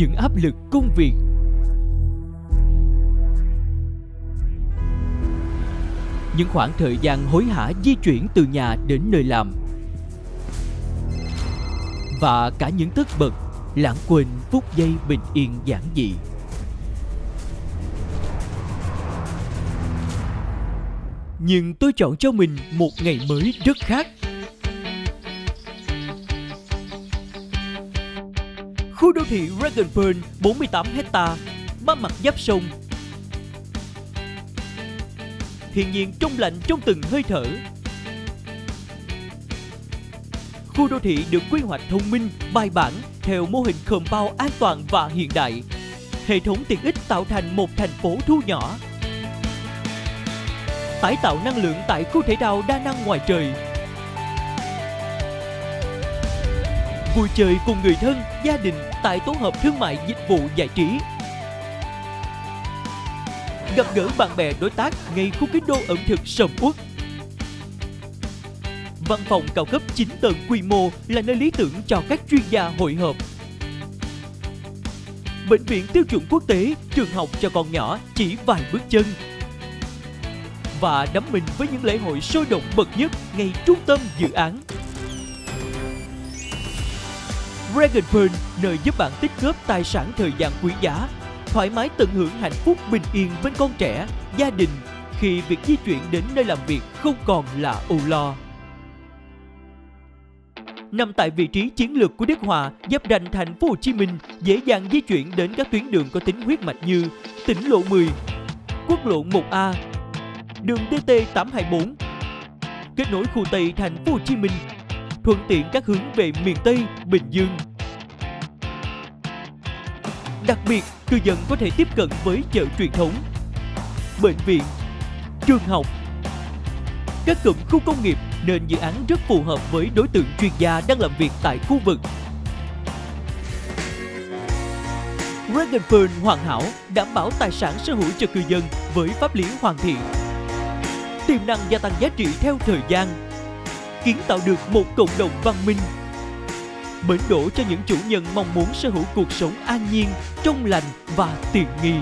những áp lực công việc. Những khoảng thời gian hối hả di chuyển từ nhà đến nơi làm. Và cả những tất bật, lãng quên phút giây bình yên giản dị. Nhưng tôi chọn cho mình một ngày mới rất khác Khu đô thị Dragon Pearl 48 hecta ba mặt giáp sông. Thiên nhiên trong lạnh trong từng hơi thở. Khu đô thị được quy hoạch thông minh, bài bản theo mô hình compound an toàn và hiện đại. Hệ thống tiện ích tạo thành một thành phố thu nhỏ. Tái tạo năng lượng tại khu thể thao đa năng ngoài trời vui chơi cùng người thân, gia đình tại tổ hợp thương mại dịch vụ giải trí. Gặp gỡ bạn bè đối tác ngay khu kinh đô ẩm thực sầm uất. Văn phòng cao cấp 9 tầng quy mô là nơi lý tưởng cho các chuyên gia hội họp. Bệnh viện tiêu chuẩn quốc tế, trường học cho con nhỏ chỉ vài bước chân. Và đắm mình với những lễ hội sôi động bậc nhất ngay trung tâm dự án Dragon Pearl nơi giúp bạn tích góp tài sản thời gian quý giá, thoải mái tận hưởng hạnh phúc bình yên bên con trẻ, gia đình. Khi việc di chuyển đến nơi làm việc không còn là âu lo. Nằm tại vị trí chiến lược của Đức Hòa, giáp ranh thành phố Hồ Chí Minh, dễ dàng di chuyển đến các tuyến đường có tính huyết mạch như tỉnh lộ 10, quốc lộ 1A, đường DT 824, kết nối khu Tây thành phố Hồ Chí Minh thuận tiện các hướng về miền Tây, Bình Dương. Đặc biệt, cư dân có thể tiếp cận với chợ truyền thống, bệnh viện, trường học, các cụm khu công nghiệp nên dự án rất phù hợp với đối tượng chuyên gia đang làm việc tại khu vực. Dragonfern hoàn hảo đảm bảo tài sản sở hữu cho cư dân với pháp lý hoàn thiện. Tiềm năng gia tăng giá trị theo thời gian kiến tạo được một cộng đồng văn minh bến đỗ cho những chủ nhân mong muốn sở hữu cuộc sống an nhiên, trong lành và tiện nghi.